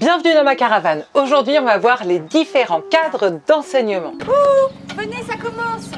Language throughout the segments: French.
Bienvenue dans ma caravane. Aujourd'hui, on va voir les différents cadres d'enseignement. Venez, ça commence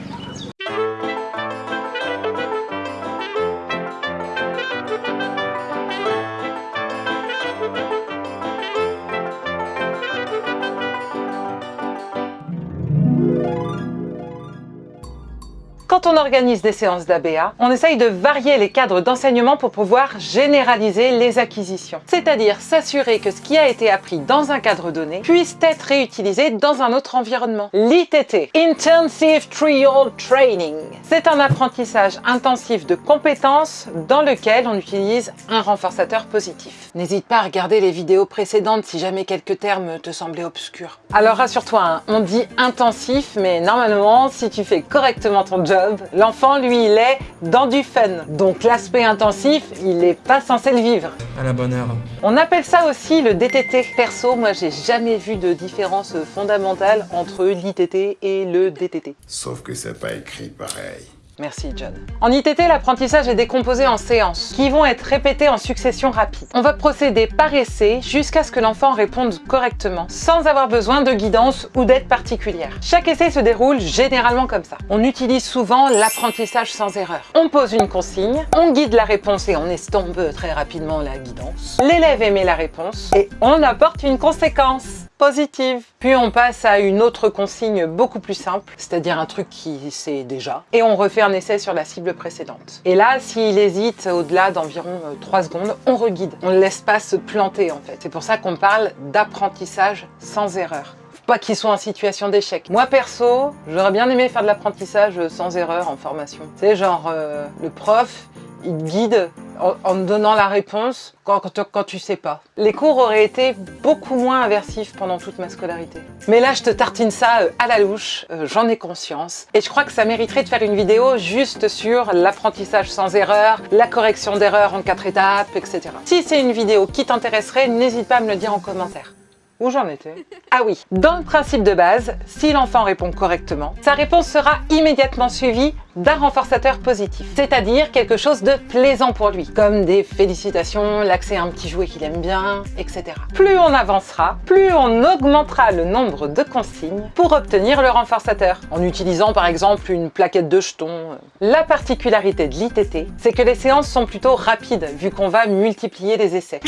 Quand on organise des séances d'ABA, on essaye de varier les cadres d'enseignement pour pouvoir généraliser les acquisitions. C'est-à-dire s'assurer que ce qui a été appris dans un cadre donné puisse être réutilisé dans un autre environnement. L'ITT, Intensive Trial Training, c'est un apprentissage intensif de compétences dans lequel on utilise un renforçateur positif. N'hésite pas à regarder les vidéos précédentes si jamais quelques termes te semblaient obscurs. Alors rassure-toi, hein, on dit intensif, mais normalement, si tu fais correctement ton job, l'enfant, lui, il est dans du fun. Donc l'aspect intensif, il n'est pas censé le vivre. À la bonne heure. On appelle ça aussi le DTT. Perso, moi, j'ai jamais vu de différence fondamentale entre l'ITT et le DTT. Sauf que c'est pas écrit pareil. Merci John. En ITT, l'apprentissage est décomposé en séances qui vont être répétées en succession rapide. On va procéder par essai jusqu'à ce que l'enfant réponde correctement sans avoir besoin de guidance ou d'aide particulière. Chaque essai se déroule généralement comme ça. On utilise souvent l'apprentissage sans erreur. On pose une consigne, on guide la réponse et on estompe très rapidement la guidance. L'élève émet la réponse et on apporte une conséquence positive. Puis on passe à une autre consigne beaucoup plus simple, c'est-à-dire un truc qui sait déjà, et on refait un essai sur la cible précédente. Et là, s'il hésite au-delà d'environ 3 euh, secondes, on reguide. On ne laisse pas se planter en fait. C'est pour ça qu'on parle d'apprentissage sans erreur pas qu'ils soient en situation d'échec. Moi perso, j'aurais bien aimé faire de l'apprentissage sans erreur en formation. C'est genre, euh, le prof, il guide en, donnant la réponse quand, tu sais pas. Les cours auraient été beaucoup moins aversifs pendant toute ma scolarité. Mais là, je te tartine ça euh, à la louche, euh, j'en ai conscience. Et je crois que ça mériterait de faire une vidéo juste sur l'apprentissage sans erreur, la correction d'erreurs en quatre étapes, etc. Si c'est une vidéo qui t'intéresserait, n'hésite pas à me le dire en commentaire. Où j'en étais Ah oui, dans le principe de base, si l'enfant répond correctement, sa réponse sera immédiatement suivie d'un renforçateur positif, c'est-à-dire quelque chose de plaisant pour lui, comme des félicitations, l'accès à un petit jouet qu'il aime bien, etc. Plus on avancera, plus on augmentera le nombre de consignes pour obtenir le renforçateur, en utilisant par exemple une plaquette de jetons. La particularité de l'ITT, c'est que les séances sont plutôt rapides, vu qu'on va multiplier les essais.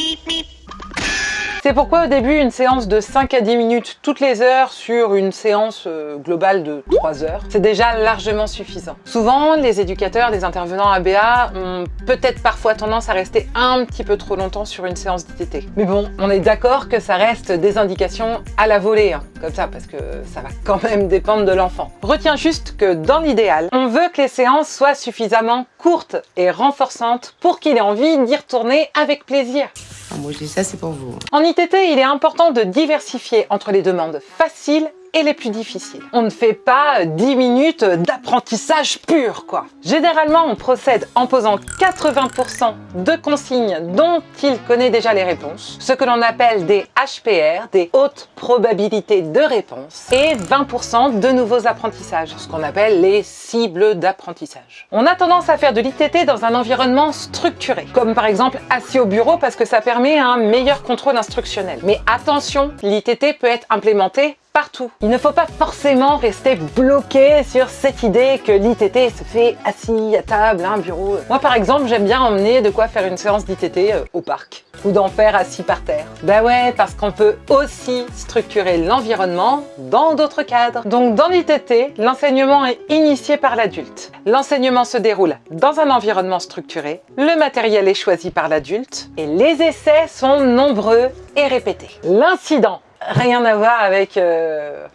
C'est pourquoi au début, une séance de 5 à 10 minutes toutes les heures sur une séance euh, globale de 3 heures, c'est déjà largement suffisant. Souvent, les éducateurs, les intervenants ABA ont peut-être parfois tendance à rester un petit peu trop longtemps sur une séance d'ITT. Mais bon, on est d'accord que ça reste des indications à la volée, hein, comme ça, parce que ça va quand même dépendre de l'enfant. Retiens juste que dans l'idéal, on veut que les séances soient suffisamment courtes et renforçantes pour qu'il ait envie d'y retourner avec plaisir. Ah, moi je dis ça, c'est pour vous. En ITT, il est important de diversifier entre les demandes faciles et les plus difficiles. On ne fait pas 10 minutes d'apprentissage pur, quoi. Généralement, on procède en posant 80% de consignes dont il connaît déjà les réponses, ce que l'on appelle des HPR, des hautes probabilités de réponse, et 20% de nouveaux apprentissages, ce qu'on appelle les cibles d'apprentissage. On a tendance à faire de l'ITT dans un environnement structuré, comme par exemple assis au bureau parce que ça permet un meilleur contrôle instructionnel. Mais attention, l'ITT peut être implémenté partout. Il ne faut pas forcément rester bloqué sur cette idée que l'ITT se fait assis à table, un bureau. Moi par exemple, j'aime bien emmener de quoi faire une séance d'ITT euh, au parc ou d'en faire assis par terre. Bah ouais, parce qu'on peut aussi structurer l'environnement dans d'autres cadres. Donc dans l'ITT, l'enseignement est initié par l'adulte. L'enseignement se déroule dans un environnement structuré, le matériel est choisi par l'adulte et les essais sont nombreux et répétés. L'incident rien à voir avec euh,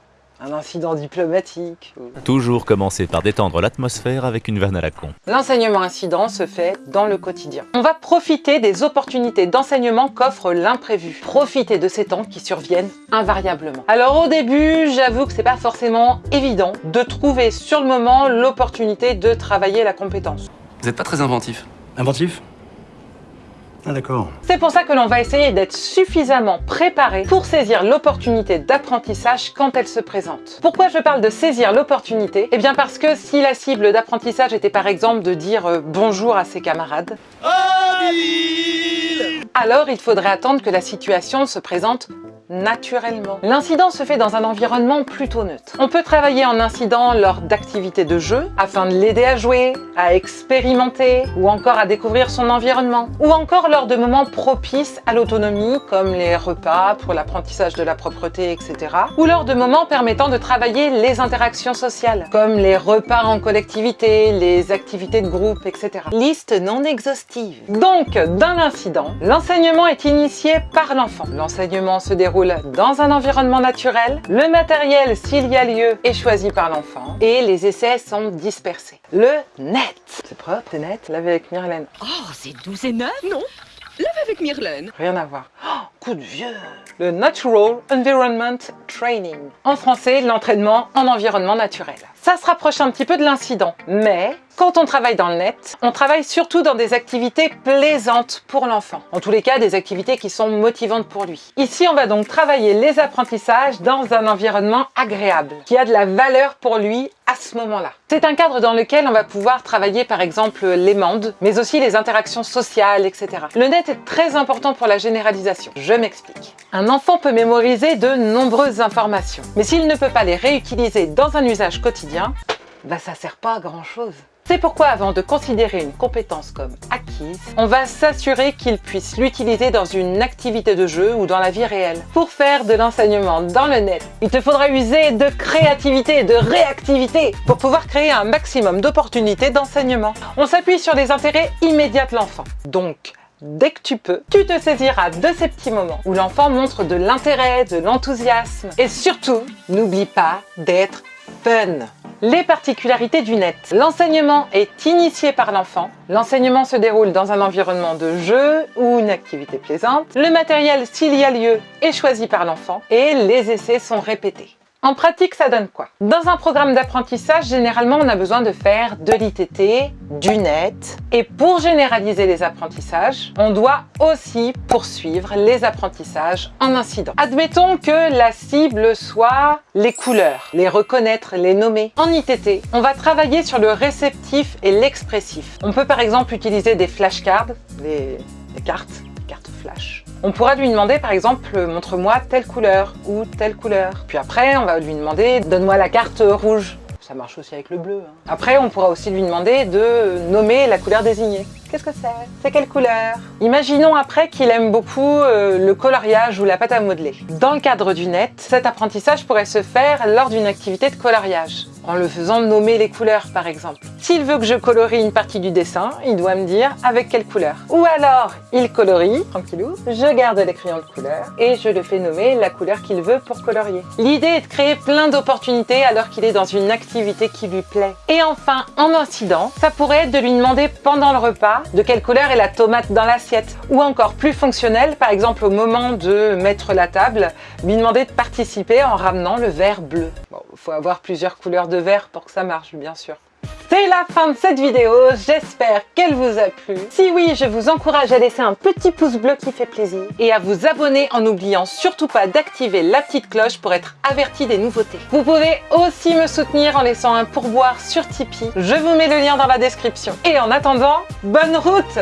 un incident diplomatique. Toujours commencer par détendre l'atmosphère avec une vanne à la con. L'enseignement incident se fait dans le quotidien. On va profiter des opportunités d'enseignement qu'offre l'imprévu. Profiter de ces temps qui surviennent invariablement. Alors au début, j'avoue que c'est pas forcément évident de trouver sur le moment l'opportunité de travailler la compétence. Vous n'êtes pas très inventif. Inventif? Ah d'accord. C'est pour ça que l'on va essayer d'être suffisamment préparé pour saisir l'opportunité d'apprentissage quand elle se présente. Pourquoi je parle de saisir l'opportunité? Eh bien parce que si la cible d'apprentissage était par exemple de dire euh, bonjour à ses camarades, alors il faudrait attendre que la situation se présente naturellement. L'incident se fait dans un environnement plutôt neutre. On peut travailler en incident lors d'activités de jeu afin de l'aider à jouer, à expérimenter ou encore à découvrir son environnement. Ou encore lors de moments propices à l'autonomie comme les repas pour l'apprentissage de la propreté, etc. Ou lors de moments permettant de travailler les interactions sociales comme les repas en collectivité, les activités de groupe, etc. Liste non exhaustive. Donc, dans l'incident, l'enseignement est initié par l'enfant. L'enseignement se déroule dans un environnement naturel, le matériel, s'il y a lieu, est choisi par l'enfant et les essais sont dispersés. Le net. C'est propre, c'est net, lavé avec Myrlène. Oh, c'est doux et neuf, non Lave avec Myrlène. Rien à voir. Coup de vieux Le Natural Environment Training. En français, l'entraînement en environnement naturel. Ça se rapproche un petit peu de l'incident, mais quand on travaille dans le net, on travaille surtout dans des activités plaisantes pour l'enfant. En tous les cas, des activités qui sont motivantes pour lui. Ici, on va donc travailler les apprentissages dans un environnement agréable, qui a de la valeur pour lui à ce moment-là. C'est un cadre dans lequel on va pouvoir travailler par exemple les mandes, mais aussi les interactions sociales, etc. Le net est très important pour la généralisation. Je m'explique. Un enfant peut mémoriser de nombreuses informations, mais s'il ne peut pas les réutiliser dans un usage quotidien, bah ça sert pas à grand chose. C'est pourquoi avant de considérer une compétence comme acquise, on va s'assurer qu'il puisse l'utiliser dans une activité de jeu ou dans la vie réelle. Pour faire de l'enseignement dans le net, il te faudra user de créativité de réactivité pour pouvoir créer un maximum d'opportunités d'enseignement. On s'appuie sur les intérêts immédiats de l'enfant. Donc, dès que tu peux, tu te saisiras de ces petits moments où l'enfant montre de l'intérêt, de l'enthousiasme. Et surtout, n'oublie pas d'être fun. Les particularités du net. L'enseignement est initié par l'enfant. L'enseignement se déroule dans un environnement de jeu ou une activité plaisante. Le matériel, s'il y a lieu, est choisi par l'enfant et les essais sont répétés. En pratique, ça donne quoi? Dans un programme d'apprentissage, généralement, on a besoin de faire de l'ITT, du net. Et pour généraliser les apprentissages, on doit aussi poursuivre les apprentissages en incident. Admettons que la cible soit les couleurs, les reconnaître, les nommer. En ITT, on va travailler sur le réceptif et l'expressif. On peut par exemple utiliser des flashcards, des, des cartes, cartes flash. On pourra lui demander par exemple, montre-moi telle couleur ou telle couleur. Puis après, on va lui demander, donne-moi la carte rouge. Ça marche aussi avec le bleu. hein. Après, on pourra aussi lui demander de nommer la couleur désignée. Qu'est-ce que c'est? C'est quelle couleur? Imaginons après qu'il aime beaucoup euh, le coloriage ou la pâte à modeler. Dans le cadre du net, cet apprentissage pourrait se faire lors d'une activité de coloriage, en le faisant nommer les couleurs par exemple. S'il veut que je colorie une partie du dessin, il doit me dire avec quelle couleur. Ou alors, il colorie, tranquillou, je garde les crayons de couleur et je le fais nommer la couleur qu'il veut pour colorier. L'idée est de créer plein d'opportunités alors qu'il est dans une activité qui lui plaît. Et enfin, en incident, ça pourrait être de lui demander pendant le repas de quelle couleur est la tomate dans l'assiette. Ou encore plus fonctionnel, par exemple au moment de mettre la table, lui demander de participer en ramenant le verre bleu. Bon, faut avoir plusieurs couleurs de verre pour que ça marche, bien sûr. C'est la fin de cette vidéo, j'espère qu'elle vous a plu. Si oui, je vous encourage à laisser un petit pouce bleu qui fait plaisir et à vous abonner en n'oubliant surtout pas d'activer la petite cloche pour être averti des nouveautés. Vous pouvez aussi me soutenir en laissant un pourboire sur Tipeee, je vous mets le lien dans la description. Et en attendant, bonne route